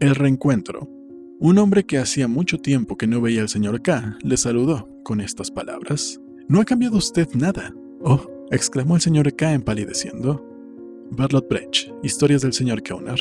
El reencuentro. Un hombre que hacía mucho tiempo que no veía al señor K le saludó con estas palabras. ¿No ha cambiado usted nada? Oh, exclamó el señor K empalideciendo. Bartlett Brecht, Historias del señor Kauner.